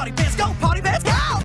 party pants go party